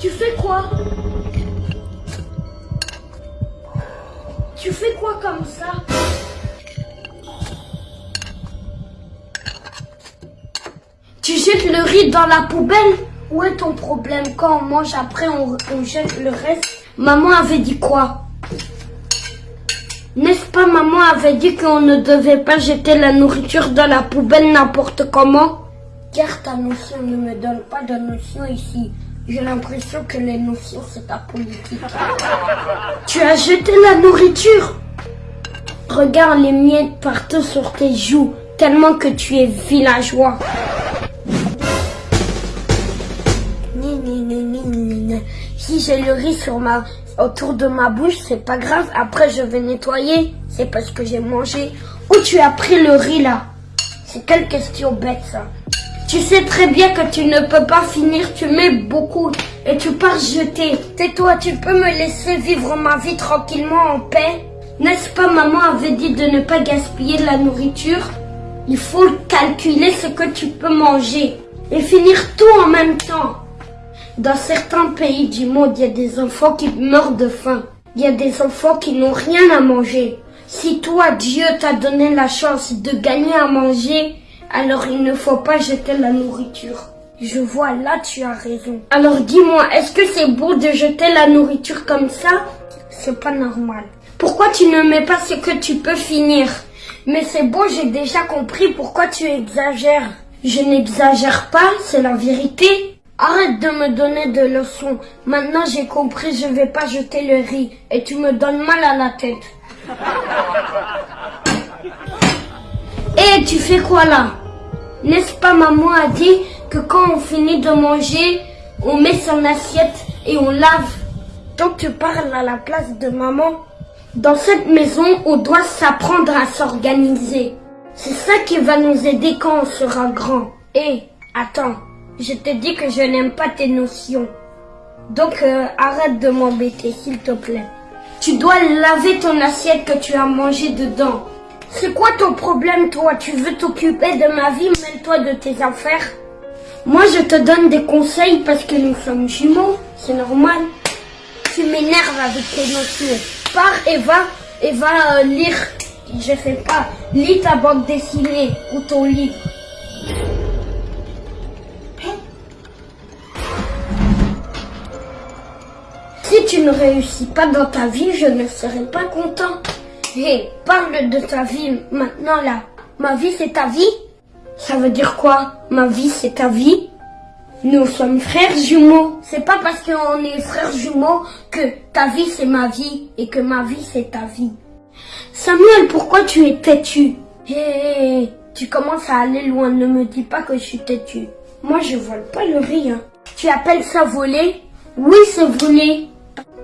Tu fais quoi? Tu fais quoi comme ça? Tu jettes le riz dans la poubelle? Où est ton problème? Quand on mange après, on, on jette le reste? Maman avait dit quoi? N'est-ce pas maman avait dit qu'on ne devait pas jeter la nourriture dans la poubelle n'importe comment? Car ta notion ne me donne pas de notion ici. J'ai l'impression que les notions c'est ta politique. tu as jeté la nourriture? Regarde les miettes partout sur tes joues, tellement que tu es villageois. Si j'ai le riz sur ma, autour de ma bouche, c'est pas grave. Après, je vais nettoyer. C'est parce que j'ai mangé. Où tu as pris le riz là? C'est quelle question bête ça? Tu sais très bien que tu ne peux pas finir. Tu mets beaucoup et tu pars jeter. Tais-toi, tu peux me laisser vivre ma vie tranquillement en paix? N'est-ce pas maman avait dit de ne pas gaspiller de la nourriture? Il faut calculer ce que tu peux manger et finir tout en même temps. Dans certains pays du monde, il y a des enfants qui meurent de faim. Il y a des enfants qui n'ont rien à manger. Si toi, Dieu t'a donné la chance de gagner à manger, alors il ne faut pas jeter la nourriture. Je vois, là tu as raison. Alors dis-moi, est-ce que c'est beau de jeter la nourriture comme ça? C'est pas normal. Pourquoi tu ne mets pas ce que tu peux finir? Mais c'est beau, j'ai déjà compris pourquoi tu exagères. Je n'exagère pas, c'est la vérité. Arrête de me donner de leçons. Maintenant j'ai compris, je vais pas jeter le riz. Et tu me donnes mal à la tête. Et tu fais quoi là? N'est-ce pas maman a dit que quand on finit de manger, on met son assiette et on lave? Donc tu parles à la place de maman. Dans cette maison, on doit s'apprendre à s'organiser. C'est ça qui va nous aider quand on sera grand. Et attends, je te dis que je n'aime pas tes notions. Donc euh, arrête de m'embêter, s'il te plaît. Tu dois laver ton assiette que tu as mangé dedans. C'est quoi ton problème, toi? Tu veux t'occuper de ma vie, mêle-toi de tes affaires. Moi, je te donne des conseils parce que nous sommes jumeaux, c'est normal. Tu m'énerves avec tes notions. Pars et va, et va euh, lire. Je sais pas, lis ta bande dessinée ou ton livre. Si tu ne réussis pas dans ta vie, je ne serai pas content. Hé, parle de ta vie maintenant là. Ma vie c'est ta vie Ça veut dire quoi? Ma vie c'est ta vie? Nous sommes frères jumeaux. C'est pas parce qu'on est frères jumeaux que ta vie c'est ma vie et que ma vie c'est ta vie. Samuel, pourquoi tu es têtu? Hé, tu commences à aller loin. Ne me dis pas que je suis têtu. Moi je vole pas le riz. hein. Tu appelles ça voler? Oui, c'est voler.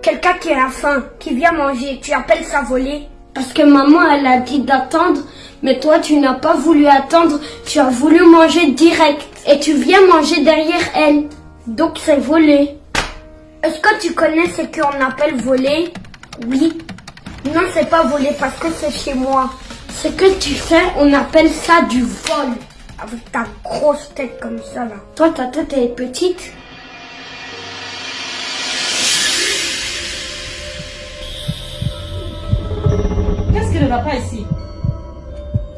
Quelqu'un qui a faim, qui vient manger, tu appelles ça voler Parce que maman, elle a dit d'attendre, mais toi, tu n'as pas voulu attendre, tu as voulu manger direct. Et tu viens manger derrière elle. Donc c'est voler. Est-ce que tu connais ce qu'on appelle voler? Oui. Non, c'est pas voler parce que c'est chez moi. Ce que tu fais, on appelle ça du vol. Avec ta grosse tête comme ça là. Toi, ta tête elle est petite. Va pas ici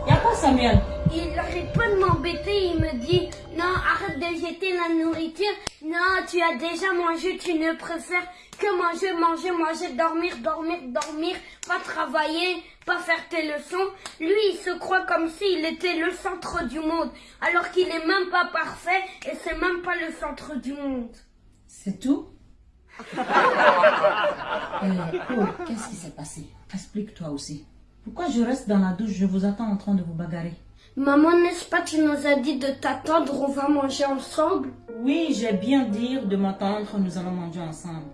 Y a quoi Samuel? Il n'arrête pas de m'embêter, il me dit non, arrête de jeter la nourriture. Non, tu as déjà mangé, tu ne préfères que manger, manger, manger, dormir, dormir, dormir, pas travailler, pas faire tes leçons. Lui, il se croit comme s'il était le centre du monde, alors qu'il est même pas parfait et c'est même pas le centre du monde. C'est tout? Euh, oh, qu'est-ce qui s'est passé? Explique-toi aussi. Pourquoi je reste dans la douche? Je vous attends en train de vous bagarrer. Maman, n'est-ce pas, tu nous as dit de t'attendre, on va manger ensemble? Oui, j'ai bien dit de m'attendre, nous allons manger ensemble.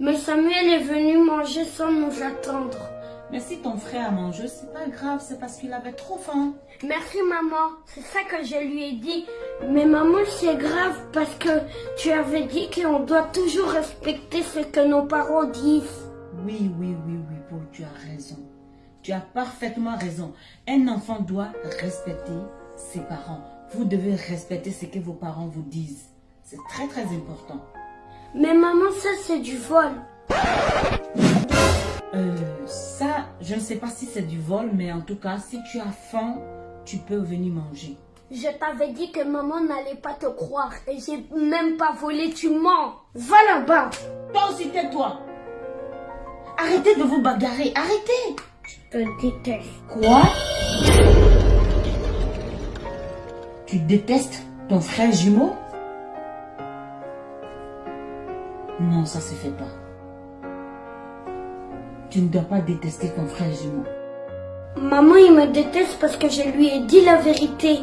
Mais Samuel est venu manger sans nous attendre. Mais si ton frère a mangé, c'est pas grave, c'est parce qu'il avait trop faim. Merci maman, c'est ça que je lui ai dit. Mais maman, c'est grave parce que tu avais dit qu'on doit toujours respecter ce que nos parents disent. Oui, oui, oui, oui, Paul, tu as raison. Tu as parfaitement raison. Un enfant doit respecter ses parents. Vous devez respecter ce que vos parents vous disent. C'est très, très important. Mais maman, ça c'est du vol. Euh, ça, je ne sais pas si c'est du vol, mais en tout cas, si tu as faim, tu peux venir manger. Je t'avais dit que maman n'allait pas te croire et j'ai même pas volé, tu mens. Va là-bas. Toi aussi, tais-toi. Arrêtez de vous bagarrer, arrêtez. Te déteste. Quoi? Tu détestes ton frère jumeau? Non, ça se fait pas. Tu ne dois pas détester ton frère jumeau. Maman, il me déteste parce que je lui ai dit la vérité.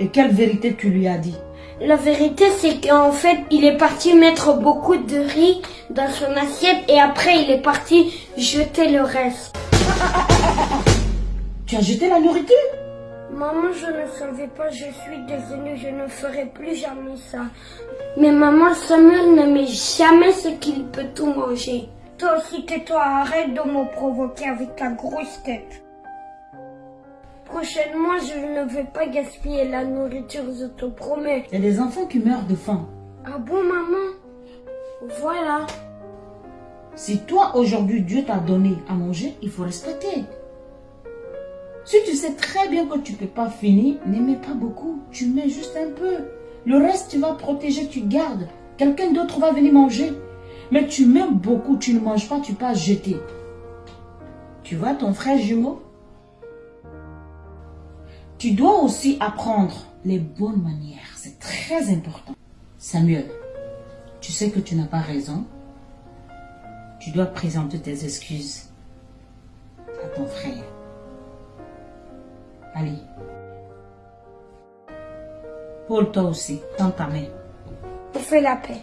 Et quelle vérité tu lui as dit? La vérité, c'est qu'en fait, il est parti mettre beaucoup de riz dans son assiette et après, il est parti jeter le reste. Tu as jeté la nourriture? Maman, je ne savais pas, je suis désolée, je ne ferai plus jamais ça. Mais maman, Samuel ne met jamais ce qu'il peut tout manger. Toi aussi, tais-toi, arrête de me provoquer avec ta grosse tête. Prochainement, je ne vais pas gaspiller la nourriture, je te promets. Il y a des enfants qui meurent de faim. Ah bon, maman? Voilà. Si toi, aujourd'hui, Dieu t'a donné à manger, il faut respecter. Si tu sais très bien que tu ne peux pas finir, ne pas beaucoup. Tu mets juste un peu. Le reste, tu vas protéger, tu gardes. Quelqu'un d'autre va venir manger. Mais tu mets beaucoup, tu ne manges pas, tu pas jeter. Tu vois ton frère jumeau? Tu dois aussi apprendre les bonnes manières. C'est très important. Samuel, tu sais que tu n'as pas raison. Tu dois présenter tes excuses à ton frère. Allez. Paul, toi aussi, tends ta main. On fait la paix.